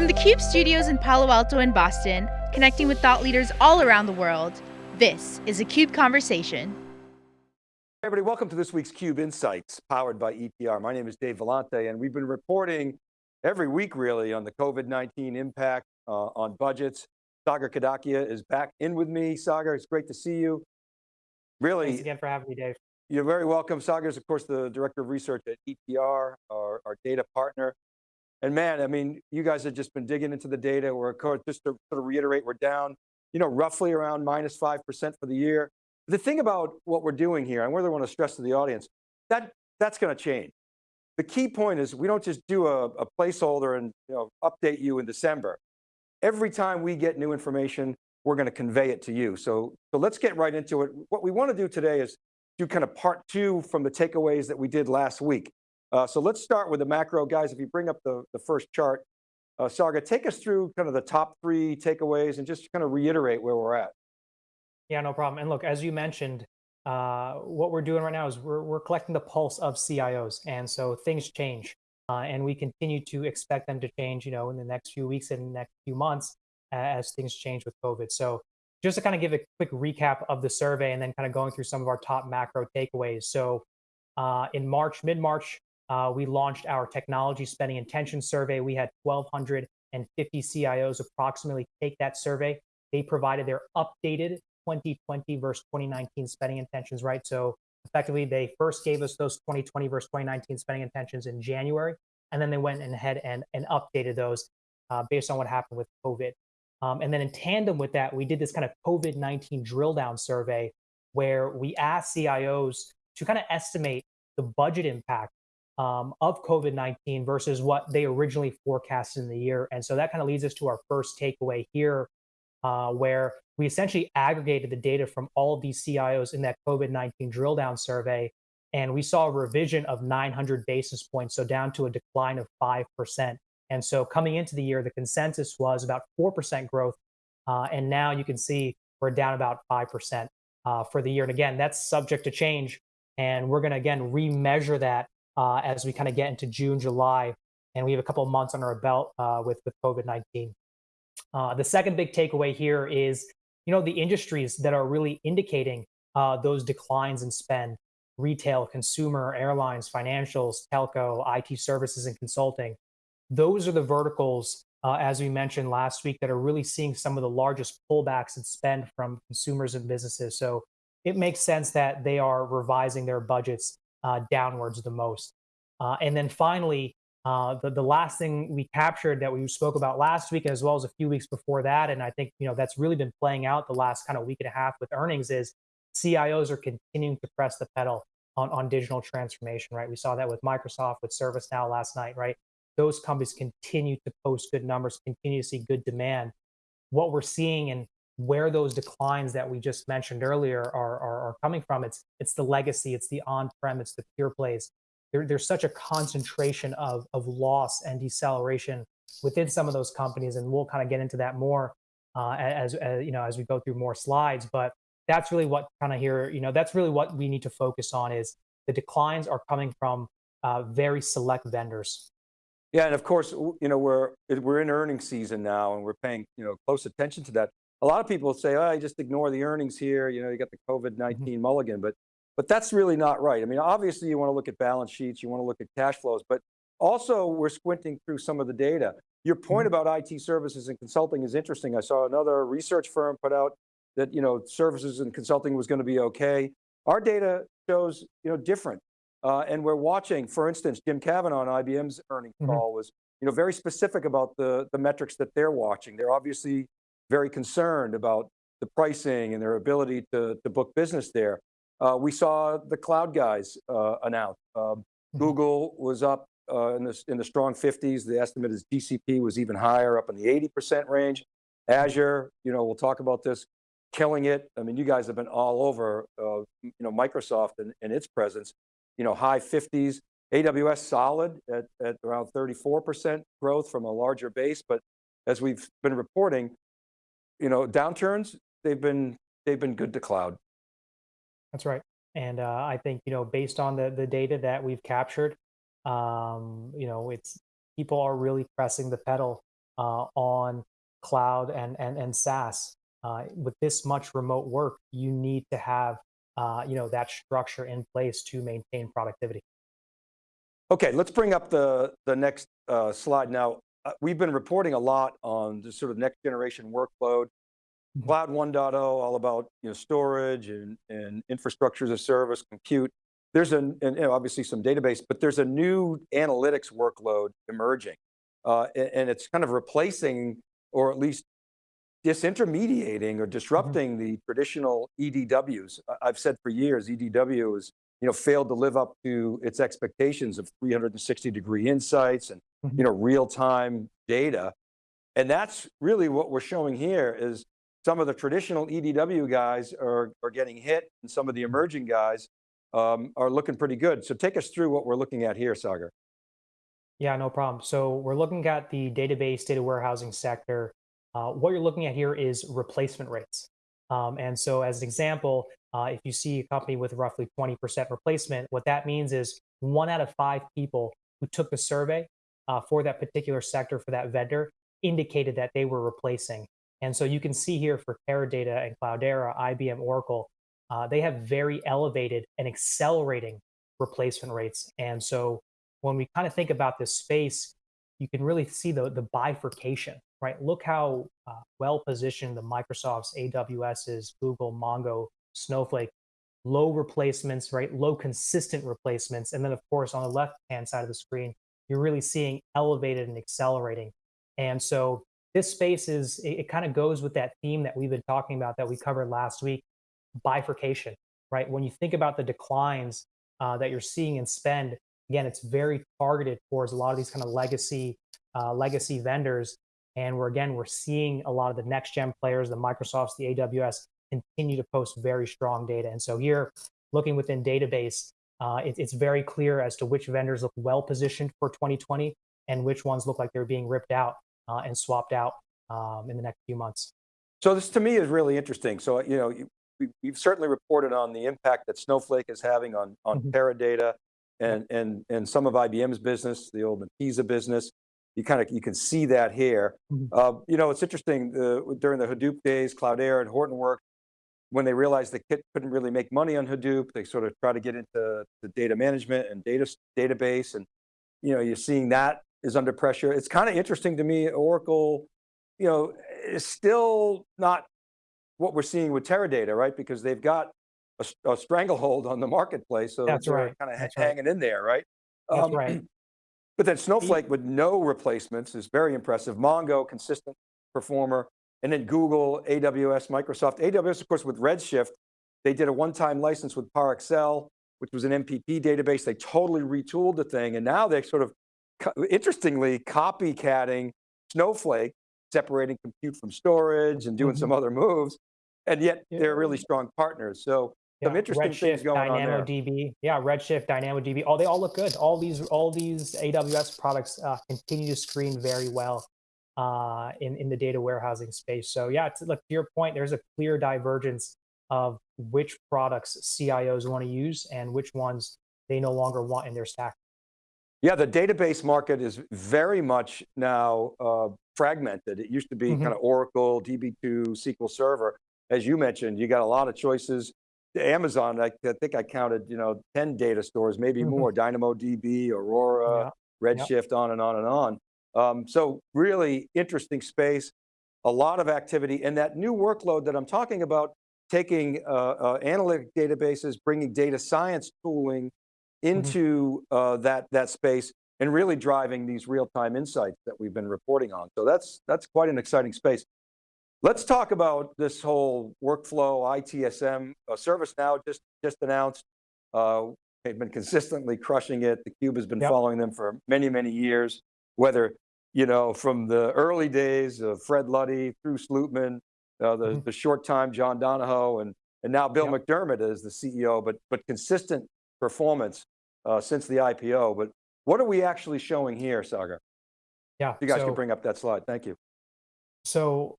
From the CUBE studios in Palo Alto and Boston, connecting with thought leaders all around the world, this is a CUBE Conversation. Hey everybody, welcome to this week's CUBE Insights, powered by ETR. My name is Dave Vellante, and we've been reporting every week really on the COVID-19 impact uh, on budgets. Sagar Kadakia is back in with me. Sagar, it's great to see you. Really. Thanks again for having me, Dave. You're very welcome. Sagar is, of course, the Director of Research at ETR, our, our data partner. And man, I mean, you guys have just been digging into the data. We're, just to sort of reiterate, we're down, you know, roughly around minus 5% for the year. The thing about what we're doing here, and really want to stress to the audience, that that's going to change. The key point is we don't just do a, a placeholder and you know, update you in December. Every time we get new information, we're going to convey it to you. So, so let's get right into it. What we want to do today is do kind of part two from the takeaways that we did last week. Uh, so let's start with the macro. Guys, if you bring up the, the first chart, uh, Sagar, take us through kind of the top three takeaways and just kind of reiterate where we're at. Yeah, no problem. And look, as you mentioned, uh, what we're doing right now is we're, we're collecting the pulse of CIOs. And so things change. Uh, and we continue to expect them to change, you know, in the next few weeks and next few months as things change with COVID. So just to kind of give a quick recap of the survey and then kind of going through some of our top macro takeaways. So uh, in March, mid-March, uh, we launched our technology spending intention survey. We had 1,250 CIOs approximately take that survey. They provided their updated 2020 versus 2019 spending intentions, right? So effectively, they first gave us those 2020 versus 2019 spending intentions in January, and then they went ahead and, and updated those uh, based on what happened with COVID. Um, and then in tandem with that, we did this kind of COVID-19 drill down survey where we asked CIOs to kind of estimate the budget impact um, of COVID-19 versus what they originally forecasted in the year. And so that kind of leads us to our first takeaway here, uh, where we essentially aggregated the data from all of these CIOs in that COVID-19 drill down survey. And we saw a revision of 900 basis points, so down to a decline of 5%. And so coming into the year, the consensus was about 4% growth. Uh, and now you can see we're down about 5% uh, for the year. And again, that's subject to change. And we're going to, again, remeasure that uh, as we kind of get into June, July. And we have a couple of months under our belt uh, with, with COVID-19. Uh, the second big takeaway here is you know, the industries that are really indicating uh, those declines in spend, retail, consumer, airlines, financials, telco, IT services, and consulting. Those are the verticals, uh, as we mentioned last week, that are really seeing some of the largest pullbacks in spend from consumers and businesses. So it makes sense that they are revising their budgets uh, downwards the most. Uh, and then finally, uh, the, the last thing we captured that we spoke about last week, as well as a few weeks before that, and I think you know that's really been playing out the last kind of week and a half with earnings, is CIOs are continuing to press the pedal on, on digital transformation, right? We saw that with Microsoft, with ServiceNow last night, right? Those companies continue to post good numbers, continue to see good demand. What we're seeing and where those declines that we just mentioned earlier are, are, are coming from, it's it's the legacy, it's the on-prem, it's the pure plays there, there's such a concentration of, of loss and deceleration within some of those companies. And we'll kind of get into that more uh, as, as, you know, as we go through more slides. But that's really what kind of here, you know, that's really what we need to focus on is the declines are coming from uh, very select vendors. Yeah, and of course, you know, we're we're in earnings season now, and we're paying you know close attention to that. A lot of people say, "Oh, I just ignore the earnings here." You know, you got the COVID nineteen mm -hmm. mulligan, but but that's really not right. I mean, obviously you want to look at balance sheets, you want to look at cash flows, but also we're squinting through some of the data. Your point mm -hmm. about IT services and consulting is interesting. I saw another research firm put out that, you know, services and consulting was going to be okay. Our data shows, you know, different. Uh, and we're watching, for instance, Jim Kavanaugh on IBM's earnings mm -hmm. call was, you know, very specific about the, the metrics that they're watching. They're obviously very concerned about the pricing and their ability to, to book business there. Uh, we saw the cloud guys uh, announce. Um, mm -hmm. Google was up uh, in, the, in the strong 50s. The estimate is GCP was even higher, up in the 80% range. Azure, you know, we'll talk about this, killing it. I mean, you guys have been all over, uh, you know, Microsoft and, and, its presence, you know, high 50s. AWS solid at, at around 34% growth from a larger base. But as we've been reporting, you know, downturns, they've been, they've been good to cloud. That's right. And uh, I think, you know, based on the, the data that we've captured, um, you know, it's people are really pressing the pedal uh, on cloud and, and, and SaaS. Uh, with this much remote work, you need to have uh, you know, that structure in place to maintain productivity. Okay, let's bring up the, the next uh, slide now. Uh, we've been reporting a lot on the sort of next generation workload, Mhm. Cloud 1.0, all about you know, storage and, and infrastructure as a service, compute. There's an, and, you know, obviously some database, but there's a new analytics workload emerging. Uh, and, and it's kind of replacing, or at least disintermediating or disrupting the traditional EDWs. I've said for years, EDW has you know, failed to live up to its expectations of 360 degree insights and. You know, real-time data. And that's really what we're showing here is some of the traditional EDW guys are, are getting hit and some of the emerging guys um, are looking pretty good. So take us through what we're looking at here, Sagar. Yeah, no problem. So we're looking at the database data warehousing sector. Uh, what you're looking at here is replacement rates. Um, and so as an example, uh, if you see a company with roughly 20% replacement, what that means is one out of five people who took the survey uh, for that particular sector, for that vendor, indicated that they were replacing. And so you can see here for Teradata and Cloudera, IBM, Oracle, uh, they have very elevated and accelerating replacement rates. And so when we kind of think about this space, you can really see the, the bifurcation, right? Look how uh, well positioned the Microsofts, AWS's, Google, Mongo, Snowflake, low replacements, right? Low consistent replacements. And then, of course, on the left hand side of the screen, you're really seeing elevated and accelerating. And so this space is, it, it kind of goes with that theme that we've been talking about that we covered last week bifurcation, right? When you think about the declines uh, that you're seeing in spend, again, it's very targeted towards a lot of these kind of legacy uh, legacy vendors. And we're again, we're seeing a lot of the next gen players, the Microsofts, the AWS, continue to post very strong data. And so here, looking within database, uh, it, it's very clear as to which vendors look well positioned for 2020 and which ones look like they're being ripped out uh, and swapped out um, in the next few months. So this to me is really interesting. So, you know, we, we've certainly reported on the impact that Snowflake is having on, on Mhm. Teradata and, and, and some of IBM's business, the old Netezza business. You kind of, you can see that here. Mhm. Uh, you know, it's interesting, uh, during the Hadoop days, Cloudera and Hortonworks, when they realized they could- couldn't really make money on Hadoop, they sort of try to get into the data management and data database. And, you know, you're seeing that is under pressure. It's kind of interesting to me, Oracle, you know, is still not what we're seeing with Teradata, right? Because they've got a stranglehold on the marketplace. So That's they're right. kind of That's right. hanging in there, right? That's Um, right. But then Snowflake with no replacements is very impressive. Mongo, consistent performer. And then Google, AWS, Microsoft. AWS, of course, with Redshift, they did a one-time license with ParAccel, which was an MPP database. They totally retooled the thing. And now they're sort of, interestingly, copycatting Snowflake, separating compute from storage and doing Mhm. some other moves. And yet Yeah. they're really strong partners. So some interesting things Redshift, going on there. DynamoDB. Yeah, Redshift, DynamoDB. Oh, they all look good. All these, all these AWS products uh, continue to screen very well uh, in in the data warehousing space. So yeah, to, look to your point, there's a clear divergence of which products CIOs want to use and which ones they no longer want in their stack. Yeah, the database market is very much now uh, fragmented. It used to be Mhm. kind of Oracle, DB2, SQL Server. As you mentioned, you got a lot of choices. Amazon, I, I think I counted, you know, 10 data stores, maybe Mhm. more, DynamoDB, Aurora, Yeah. Redshift, on and on and on. Um, so really interesting space, a lot of activity, and that new workload that I'm talking about, taking uh, uh, analytic databases, bringing data science tooling into uh, that, that space and really driving these real-time insights that we've been reporting on. So that's, that's quite an exciting space. Let's talk about this whole workflow, ITSM. Uh, ServiceNow just, just announced, uh, they've been consistently crushing it. The Cube has been Yep. following them for many, many years, whether, you know, from the early days of Fred Luddy through Slootman, uh, the, Mhm. the short time John Donahoe, and, and now Bill Yep. McDermott is the CEO, but, but consistent performance uh, since the IPO. But what are we actually showing here, Sagar? Yeah. You guys so, can bring up that slide. Thank you. So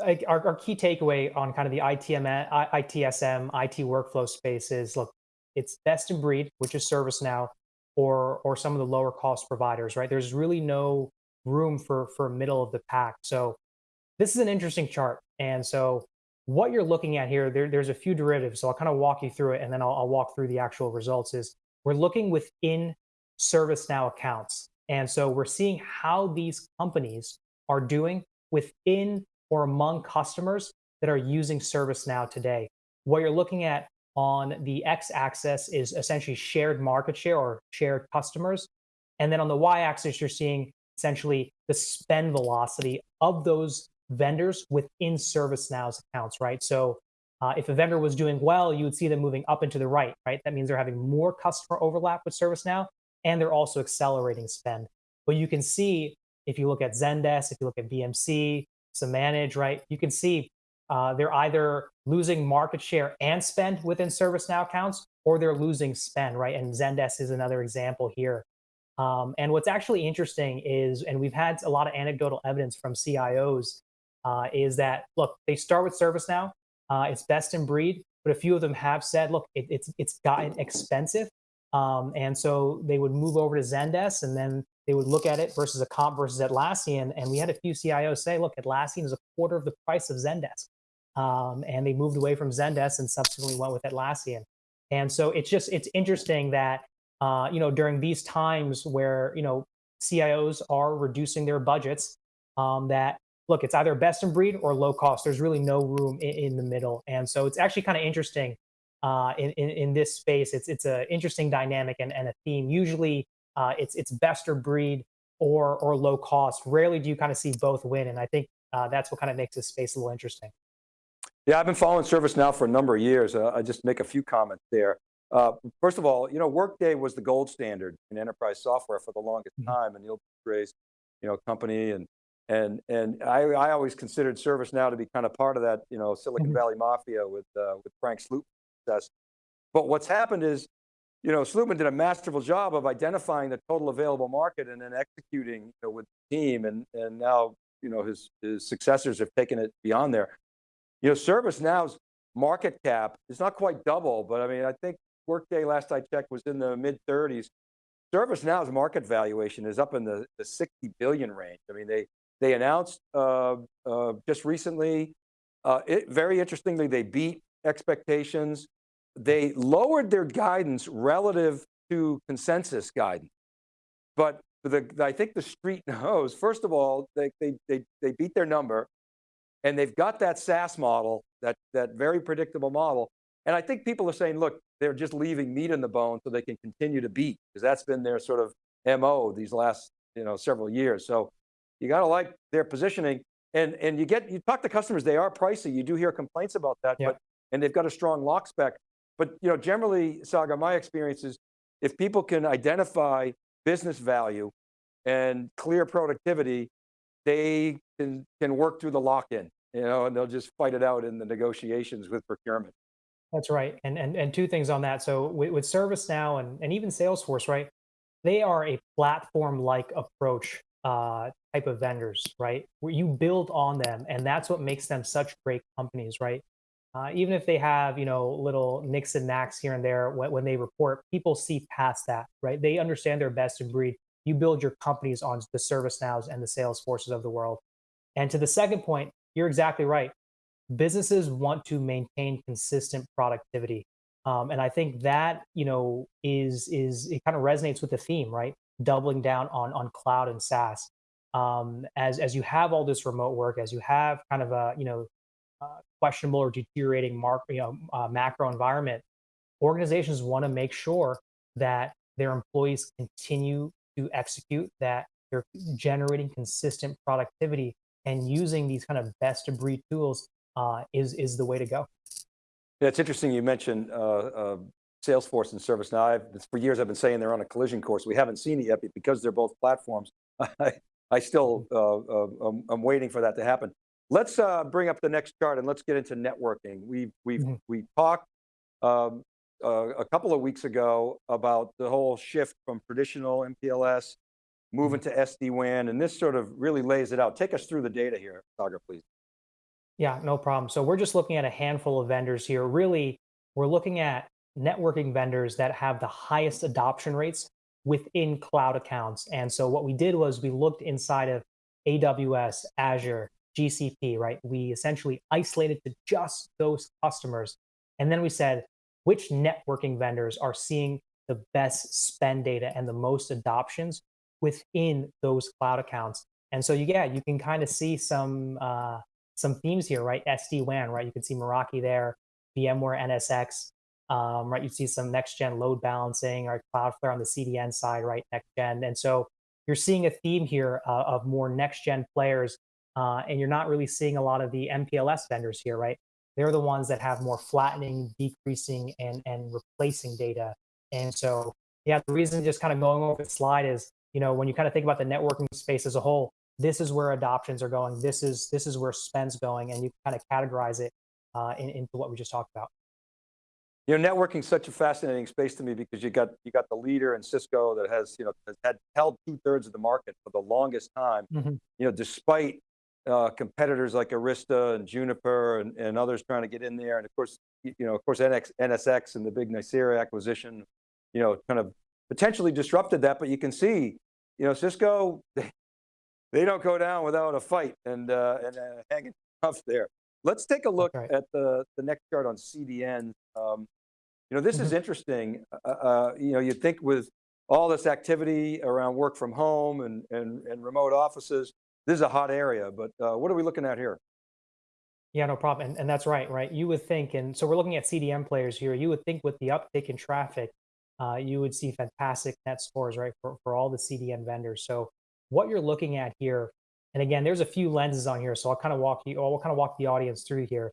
like our, our key takeaway on kind of the ITM, ITSM, IT workflow space is, look, it's best in breed, which is ServiceNow, or or some of the lower cost providers, right? There's really no room for for middle of the pack. So this is an interesting chart. And so what you're looking at here, there, there's a few derivatives. So I'll kind of walk you through it and then I'll, I'll walk through the actual results is we're looking within ServiceNow accounts. And so we're seeing how these companies are doing within or among customers that are using ServiceNow today. What you're looking at on the x-axis is essentially shared market share or shared customers. And then on the y-axis, you're seeing essentially the spend velocity of those vendors within ServiceNow's accounts, right? So uh, if a vendor was doing well, you would see them moving up and to the right, right? That means they're having more customer overlap with ServiceNow, and they're also accelerating spend. But you can see if you look at Zendesk, if you look at BMC, Samanage, right? You can see uh, they're either losing market share and spend within ServiceNow accounts, or they're losing spend, right? And Zendesk is another example here. Um, and what's actually interesting is, and we've had a lot of anecdotal evidence from CIOs, uh, is that look, they start with ServiceNow, uh, it's best in breed, but a few of them have said, look, it, it's it's gotten expensive, um, and so they would move over to Zendesk, and then they would look at it versus a comp versus Atlassian, and we had a few CIOs say, look, Atlassian is a quarter of the price of Zendesk. Um, and they moved away from Zendesk and subsequently went with Atlassian. And so it's just it's interesting that uh, you know during these times where you know CIOs are reducing their budgets, um, that look it's either best in breed or low cost. There's really no room in, in the middle, and so it's actually kind of interesting uh, in, in, in this space. It's it's an interesting dynamic and, and a theme. Usually uh, it's it's best or breed or or low cost. Rarely do you kind of see both win, and I think uh, that's what kind of makes this space a little interesting. Yeah, I've been following ServiceNow for a number of years. Uh, I just make a few comments there. Uh, first of all, you know, Workday was the gold standard in enterprise software for the longest mm -hmm. time, and Neil Gray's, you know, company, and and and I, I always considered ServiceNow to be kind of part of that, you know, Silicon mm -hmm. Valley mafia with uh, with Frank Slootman's But what's happened is, you know, Slootman did a masterful job of identifying the total available market and then executing you know, with the team, and and now you know his his successors have taken it beyond there. You know, ServiceNow's market cap is not quite double, but I mean, I think Workday last I checked was in the mid 30s. ServiceNow's market valuation is up in the, the 60 billion range. I mean, they they announced uh, uh, just recently, uh, it, very interestingly, they beat expectations. They lowered their guidance relative to consensus guidance. But the, I think the street knows, first of all, they, they, they, they beat their number. And they've got that SaaS model, that, that very predictable model. And I think people are saying, look, they're just leaving meat in the bone so they can continue to beat, because that's been their sort of MO these last you know, several years. So you got to like their positioning. And, and you get, you talk to customers, they are pricey. You do hear complaints about that, yeah. but, and they've got a strong lock spec. But you know, generally, Sagar, my experience is if people can identify business value and clear productivity, they can, can work through the lock-in you know, and they'll just fight it out in the negotiations with procurement. That's right. And and, and two things on that. So with, with ServiceNow and, and even Salesforce, right? They are a platform-like approach uh, type of vendors, right? Where you build on them, and that's what makes them such great companies, right? Uh, even if they have, you know, little nicks and knacks here and there when, when they report, people see past that, right? They understand their best in breed. You build your companies on the ServiceNows and the Salesforces of the world. And to the second point, you're exactly right. Businesses want to maintain consistent productivity. Um, and I think that, you know, is, is it kind of resonates with the theme, right? Doubling down on, on cloud and SaaS. Um, as, as you have all this remote work, as you have kind of a, you know, uh, questionable or deteriorating mark, you know, uh, macro environment, organizations want to make sure that their employees continue to execute, that you're generating consistent productivity and using these kind of best of breed tools uh, is, is the way to go. Yeah, it's interesting you mentioned uh, uh, Salesforce and ServiceNow. I've, for years I've been saying they're on a collision course. We haven't seen it yet because they're both platforms. I, I still, mm-hmm. uh, uh, I'm, I'm, waiting for that to happen. Let's uh, bring up the next chart and let's get into networking. We've, we've, mm -hmm. we talked um, Uh, a couple of weeks ago about the whole shift from traditional MPLS moving mm-hmm. to SD-WAN, and this sort of really lays it out. Take us through the data here, Sagar, please. Yeah, no problem. So we're just looking at a handful of vendors here. Really, we're looking at networking vendors that have the highest adoption rates within cloud accounts. And so what we did was we looked inside of AWS, Azure, GCP, right? We essentially isolated to just those customers. And then we said, which networking vendors are seeing the best spend data and the most adoptions within those cloud accounts. And so, yeah, you can kind of see some uh, some themes here, right? SD-WAN, right? You can see Meraki there, VMware NSX, um, right? You see some next gen load balancing, or Cloudflare on the CDN side, right? Next gen. And so you're seeing a theme here uh, of more next gen players, uh, and you're not really seeing a lot of the MPLS vendors here, right? They're the ones that have more flattening, decreasing, and, and replacing data. And so, yeah, the reason just kind of going over the slide is, you know, when you kind of think about the networking space as a whole, this is where adoptions are going. This is this is where spend's going, and you kind of categorize it uh, in, into what we just talked about. You know, networking is such a fascinating space to me because you got you got the leader in Cisco that has you know has had held two thirds of the market for the longest time. Mm -hmm. You know, despite uh, competitors like Arista and Juniper and, and others trying to get in there, and of course, you know, of course, NX, NSX and the big Nicira acquisition, you know, kind of potentially disrupted that. But you can see, you know, Cisco they, they don't go down without a fight and uh, and uh, hanging tough there. Let's take a look right. at the the next chart on CDN. Um, you know, this is mm-hmm. interesting. Uh, uh, you know, you think with all this activity around work from home and, and, and remote offices, this is a hot area, but uh, what are we looking at here? Yeah, no problem. And, and that's right, right? You would think, and so we're looking at CDN players here, you would think with the uptick in traffic, uh, you would see fantastic net scores, right, for, for all the CDN vendors. So what you're looking at here, and again, there's a few lenses on here, so I'll kind of walk you, or I'll kind of walk the audience through here,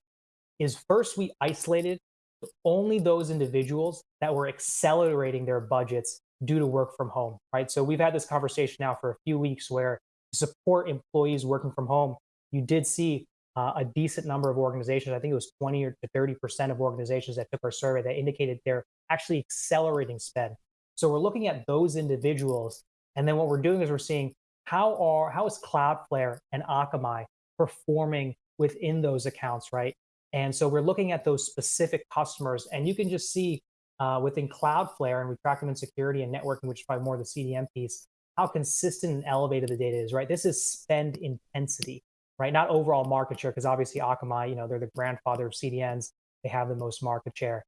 is first we isolated only those individuals that were accelerating their budgets due to work from home, right? So we've had this conversation now for a few weeks where to support employees working from home, you did see uh, a decent number of organizations, I think it was 20 or to 30% of organizations that took our survey that indicated they're actually accelerating spend. So we're looking at those individuals. And then what we're doing is we're seeing how are how is Cloudflare and Akamai performing within those accounts, right? And so we're looking at those specific customers, and you can just see uh, within Cloudflare, and we track them in security and networking, which is probably more the CDN piece, how consistent and elevated the data is, right? This is spend intensity, right? Not overall market share, because obviously Akamai, you know, they're the grandfather of CDNs. They have the most market share.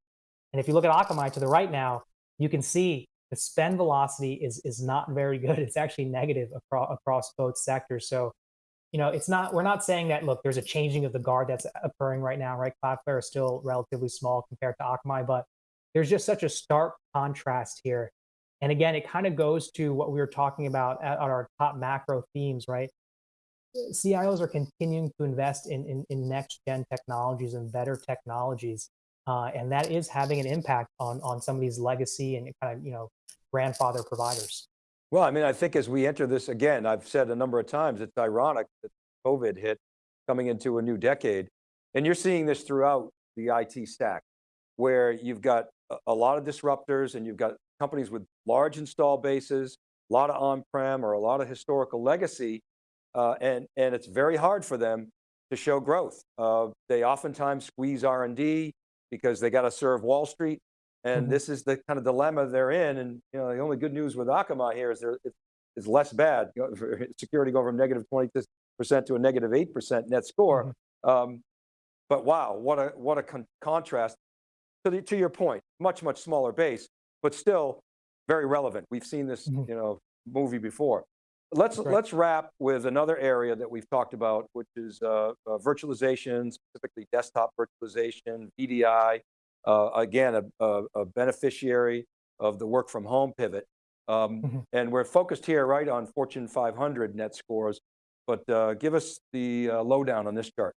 And if you look at Akamai to the right now, you can see the spend velocity is is not very good. It's actually negative across across both sectors. So, you know, it's not we're not saying that look, there's a changing of the guard that's occurring right now, right? Cloudflare is still relatively small compared to Akamai, but there's just such a stark contrast here. And again, it kind of goes to what we were talking about at, at our top macro themes, right? CIOs are continuing to invest in, in, in next gen technologies and better technologies. Uh, and that is having an impact on, on some of these legacy and kind of, you know, grandfather providers. Well, I mean, I think as we enter this again, I've said a number of times, it's ironic that COVID hit coming into a new decade. And you're seeing this throughout the IT stack, where you've got a lot of disruptors and you've got companies with large install bases, a lot of on-prem or a lot of historical legacy, uh, and, and it's very hard for them to show growth. Uh, they oftentimes squeeze R&D, because they got to serve Wall Street. And mm -hmm. this is the kind of dilemma they're in. And you know, the only good news with Akamai here is there it's less bad. You know, security going from negative 20% to a negative 8% net score. Mm -hmm. um, but wow, what a, what a con contrast to, the, to your point, much, much smaller base, but still very relevant. We've seen this, mm -hmm. you know, movie before. Let's right. let's wrap with another area that we've talked about, which is uh, uh, virtualization, specifically desktop virtualization, VDI. Uh, again, a, a, a, beneficiary of the work from home pivot. Um, mm -hmm. And we're focused here right on Fortune 500 net scores, but uh, give us the uh, lowdown on this chart.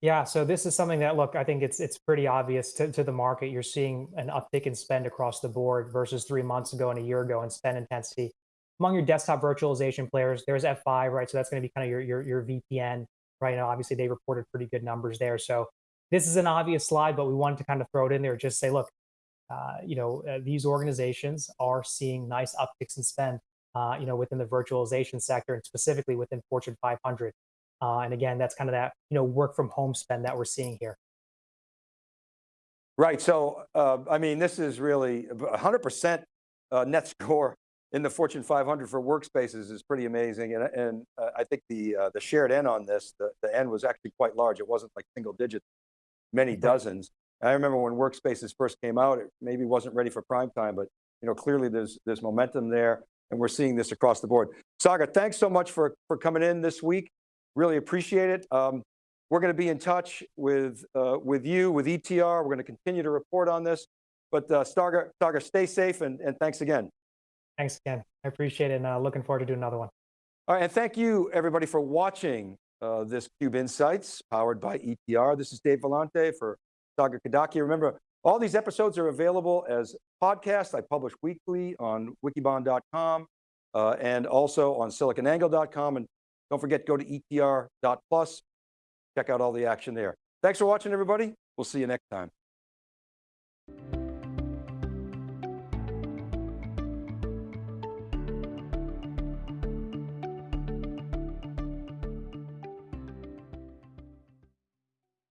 Yeah, so this is something that, look, I think it's it's pretty obvious to, to the market. You're seeing an uptick in spend across the board versus three months ago and a year ago in spend intensity among your desktop virtualization players, there's F5, right? So that's going to be kind of your, your, your VPN, right? Now, obviously, they reported pretty good numbers there. So this is an obvious slide, but we wanted to kind of throw it in there, just say, look, uh, you know, uh, these organizations are seeing nice upticks in spend, uh, you know, within the virtualization sector and specifically within Fortune 500. Uh, and again, that's kind of that, you know, work from home spend that we're seeing here. Right. So, uh, I mean, this is really 100% uh, net score in the Fortune 500 for workspaces is pretty amazing. And, and uh, I think the, uh, the shared N on this, the, the N was actually quite large. It wasn't like single digits, many dozens. I remember when workspaces first came out, it maybe wasn't ready for prime time, but you know, clearly there's, there's momentum there and we're seeing this across the board. Sagar, thanks so much for, for coming in this week. Really appreciate it. Um, we're going to be in touch with, uh, with you, with ETR. We're going to continue to report on this. But uh, Sagar, Sagar, stay safe and, and thanks again. Thanks again. I appreciate it and uh, looking forward to doing another one. All right, and thank you everybody for watching uh, this CUBE Insights powered by ETR. This is Dave Vellante for Sagar Kadakia. Remember, all these episodes are available as podcasts. I publish weekly on wikibon.com uh, and also on siliconangle.com. And don't forget, to go to etr.plus, check out all the action there. Thanks for watching, everybody. We'll see you next time.